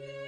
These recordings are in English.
Thank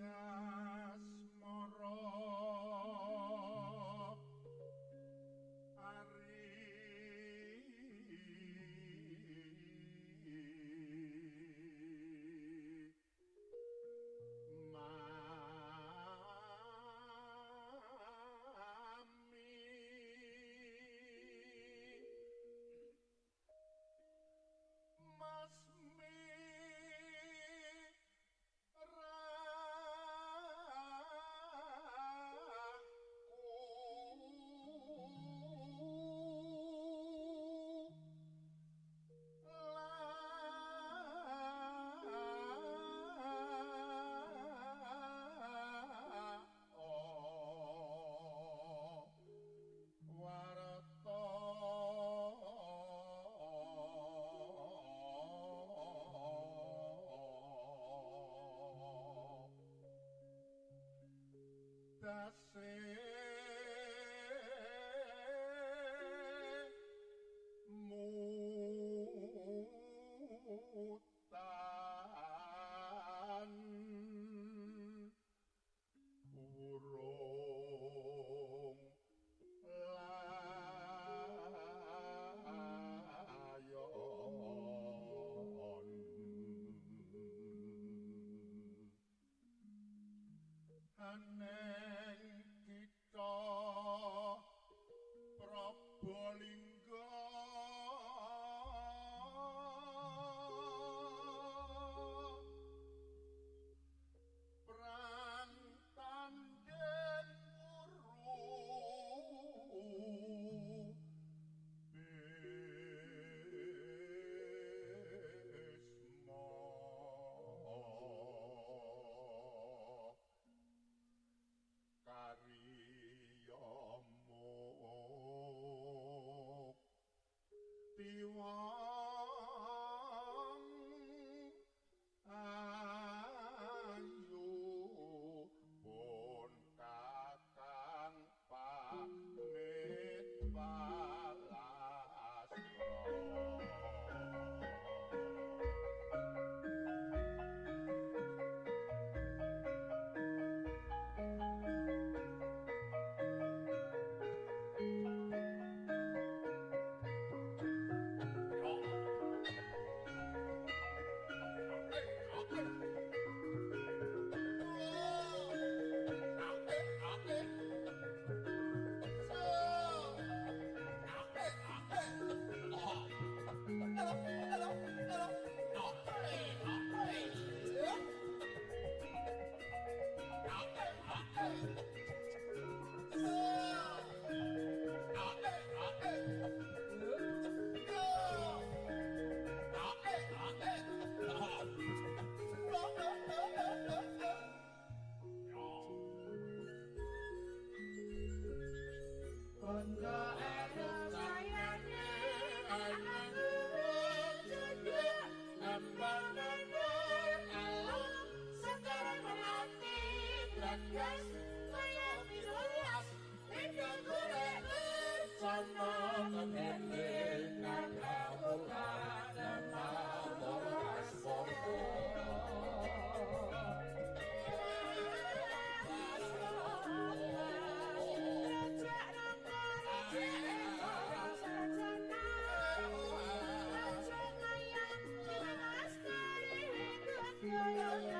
فيها say you are. Ah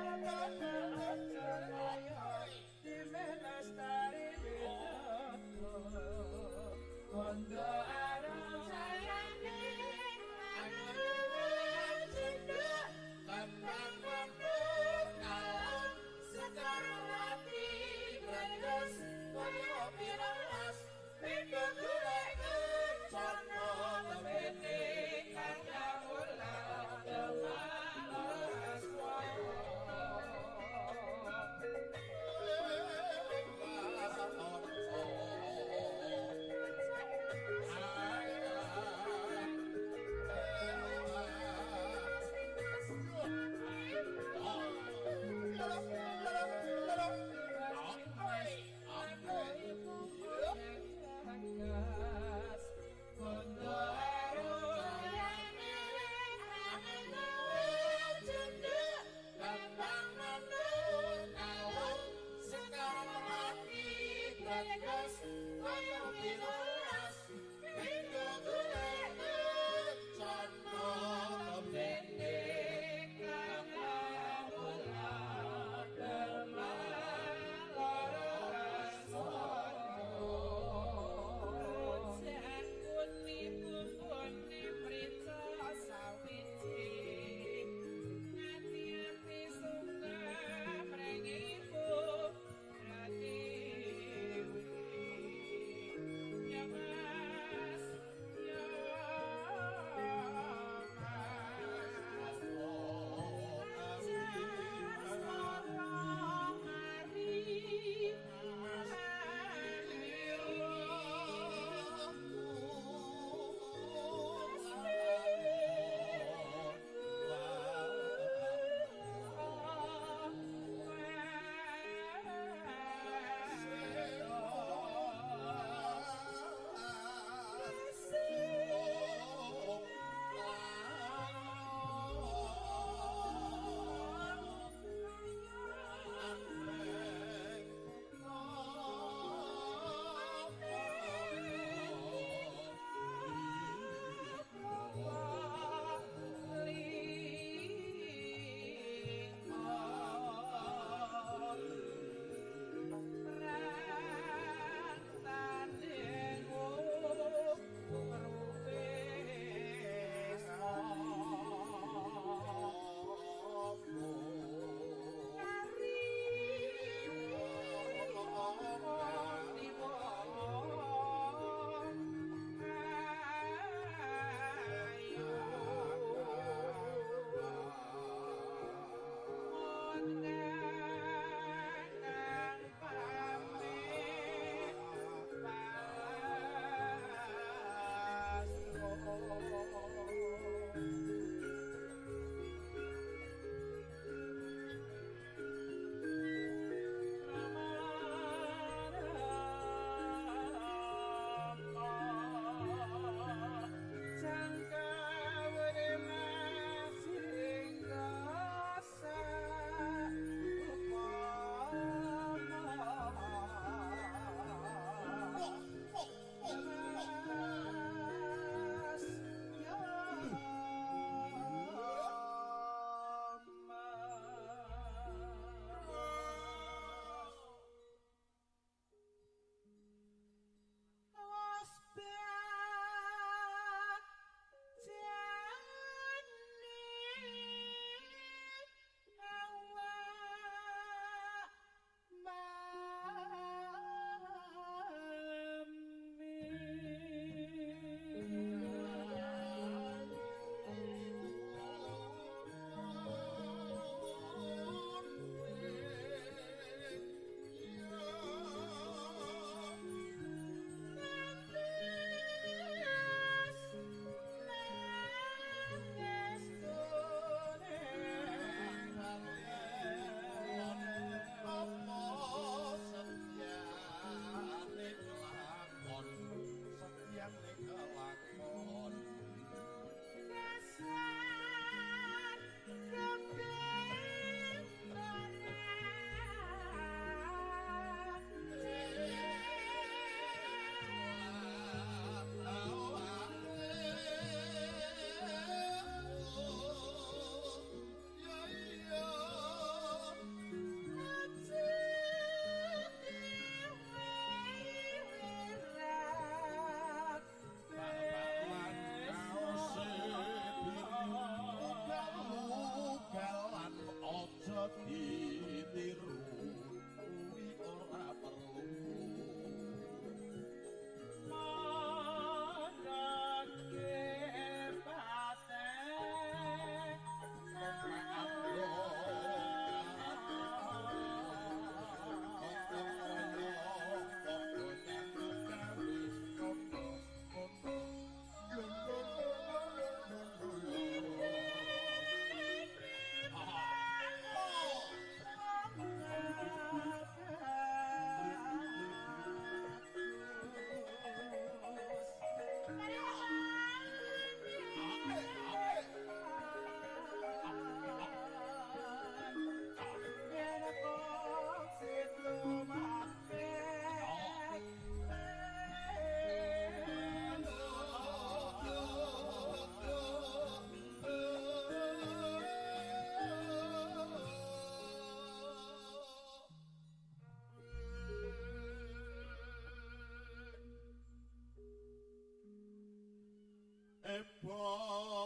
mleba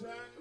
turn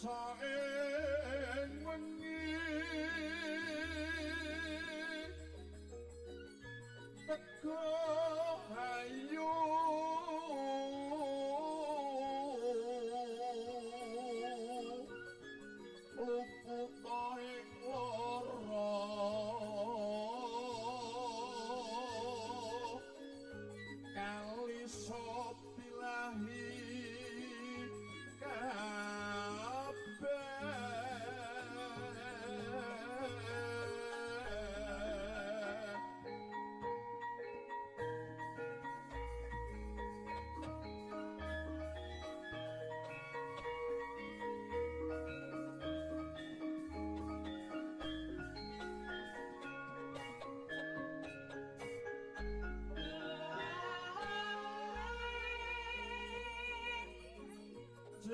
saeng wengi teko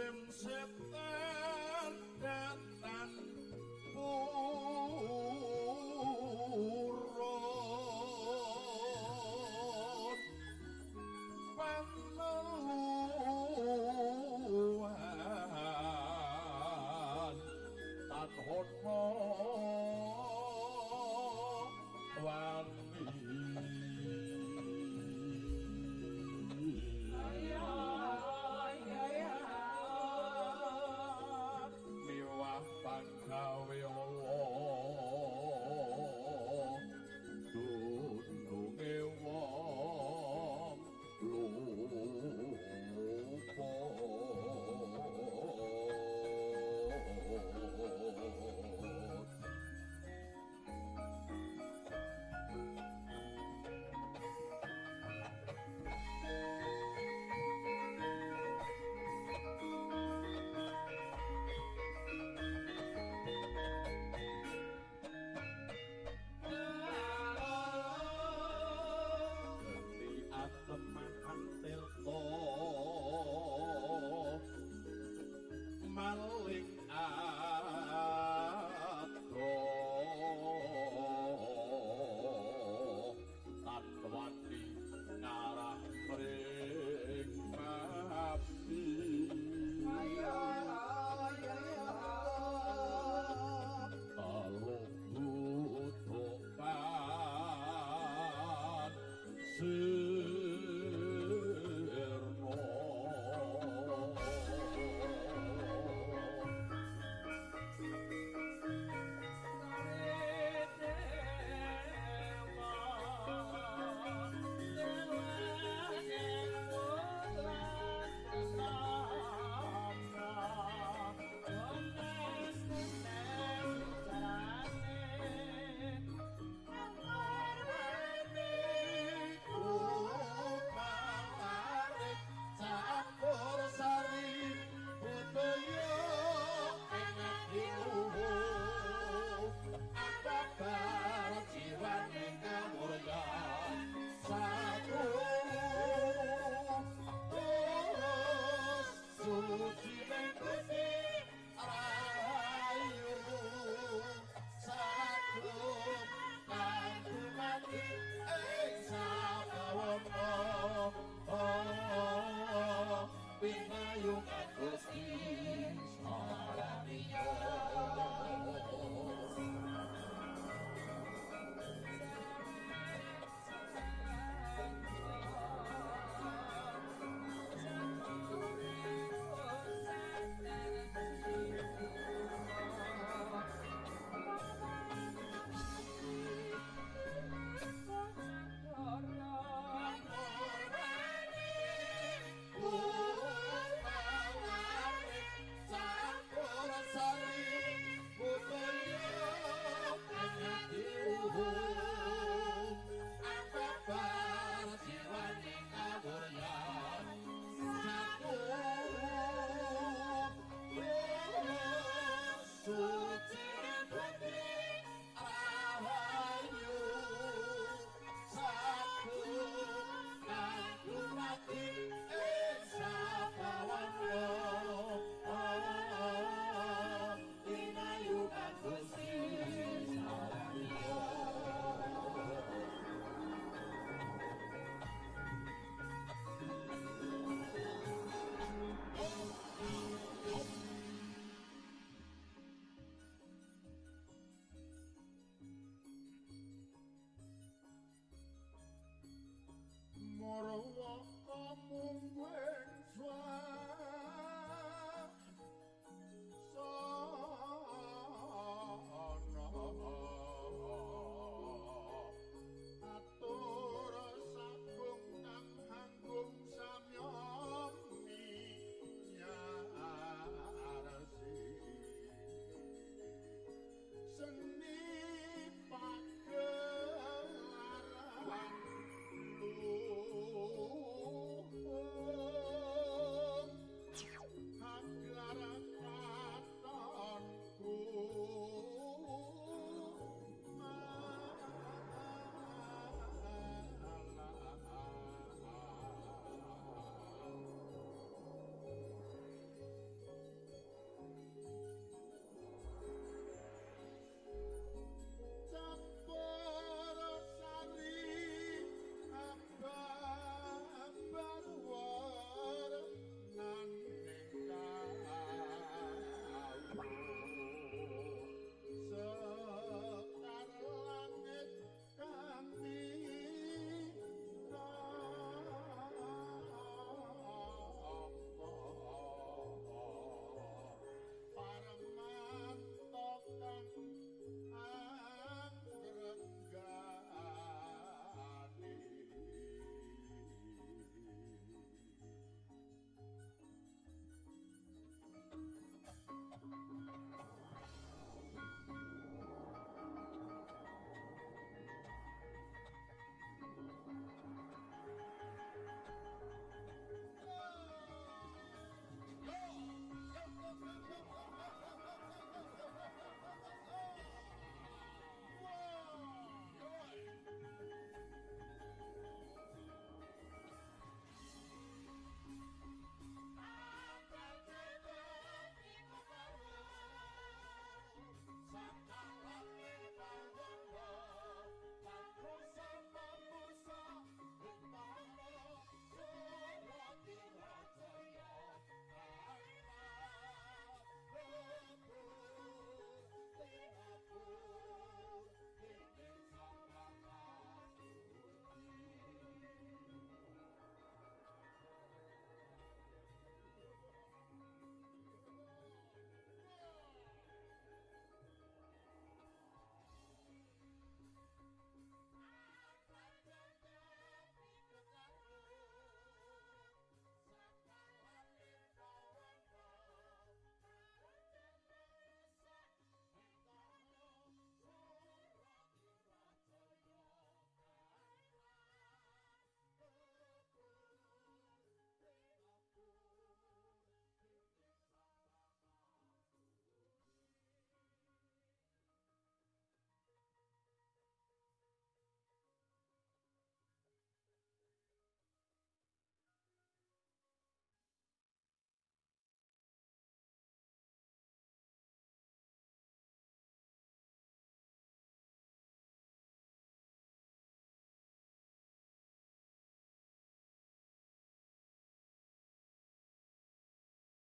Jim Setan